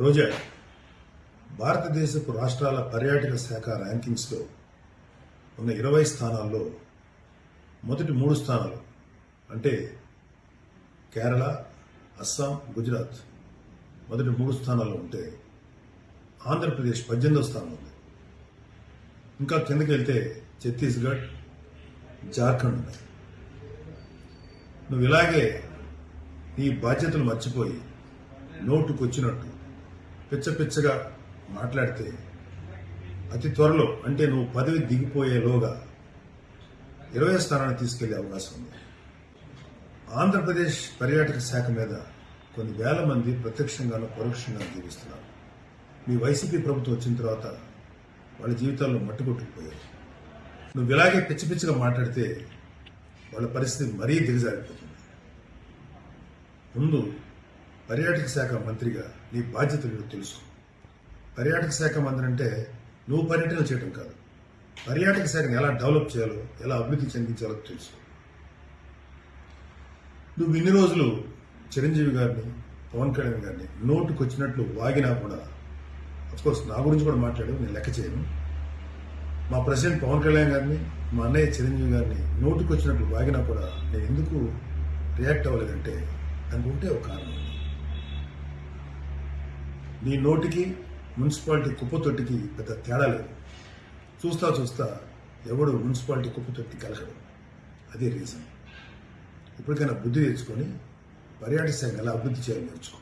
రోజా భారతదేశపు రాష్ట్రాల పర్యాటక శాఖ ర్యాంకింగ్స్లో ఉన్న ఇరవై స్థానాల్లో మొదటి మూడు స్థానాలు అంటే కేరళ అస్సాం గుజరాత్ మొదటి మూడు స్థానాల్లో ఉంటే ఆంధ్రప్రదేశ్ పద్దెనిమిదో స్థానం ఉంది. ఇంకా కిందకి వెళ్తే ఛత్తీస్గఢ్ జార్ఖండ్ ఉన్నాయి. నువ్వు ఇలాగే నీ బాధ్యతలు మర్చిపోయి నోటుకొచ్చినట్టు పిచ్చ పిచ్చగా మాట్లాడితే అతి త్వరలో అంటే నువ్వు పదవి దిగిపోయేలోగా ఇరవై స్థానాన్ని తీసుకెళ్ళే అవకాశం ఉంది. ఆంధ్రప్రదేశ్ పర్యాటక శాఖ మీద కొన్ని వేల మంది ప్రత్యక్షంగానూ పరోక్షంగా జీవిస్తున్నారు. మీ వైసీపీ ప్రభుత్వం వచ్చిన తర్వాత వాళ్ళ జీవితాల్లో మట్టుకొట్టుకుపోయారు నువ్వు ఇలాగే పిచ్చి పిచ్చిగా మాట్లాడితే వాళ్ళ పరిస్థితి మరీ దిగజారిపోతుంది. ముందు పర్యాటక శాఖ మంత్రిగా నీ బాధ్యతలు తెలుసు పర్యాటక శాఖ మంత్రి అంటే నువ్వు పర్యటన చేయడం కాదు. పర్యాటక శాఖను ఎలా డెవలప్ చేయాలో ఎలా అభివృద్ధి చెందించాలో తెలుసు నువ్వు ఇన్ని రోజులు చిరంజీవి గారిని పవన్ కళ్యాణ్ గారిని నోటుకు వచ్చినట్లు వాగినా కూడా అఫ్కోర్స్ నా గురించి కూడా మాట్లాడు నేను లెక్క చేయను. మా ప్రెసిడెంట్ పవన్ కళ్యాణ్ గారిని మా అన్నయ్య చిరంజీవి గారిని నోటుకు వచ్చినట్లు వాగినా కూడా నేను ఎందుకు రియాక్ట్ అవ్వలేదంటే దానికి ఉంటే ఒక కారణం ఉంది. నీ నోటికి మున్సిపాలిటీ కుప్పతొట్టికి పెద్ద తేడా లేదు. చూస్తా చూస్తా ఎవడు మున్సిపాలిటీ కుప్పతొట్టి కలగడు. అదే రీజన్ ఇప్పటికైనా బుద్ధి తెచ్చుకొని పర్యాటక శాఖ ఎలా అభివృద్ధి చేయాలి నేర్చుకో.